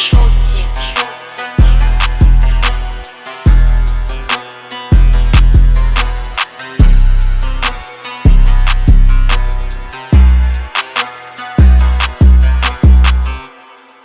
strong